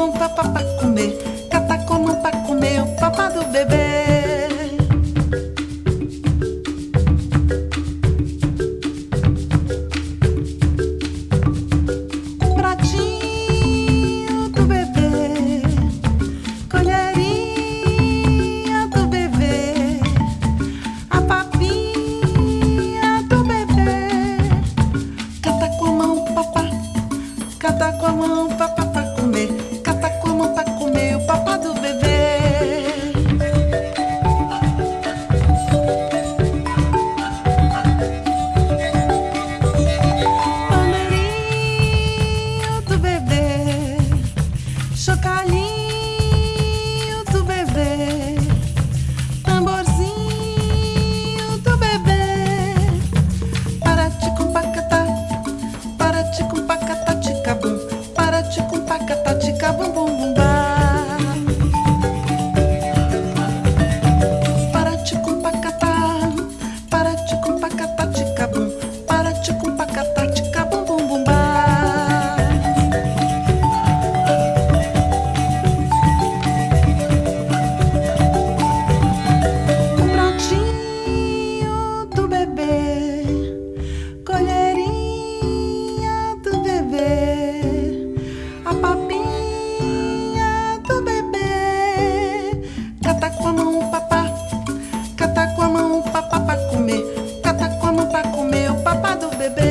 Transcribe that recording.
com papá pra comer, catacolum pra comer o papá do bebê. Um pratinho do bebê, colherinha do bebê, a papinha do bebê, catacolum papá, catacolum tati, com taca, tati, cabambu. Do bebê.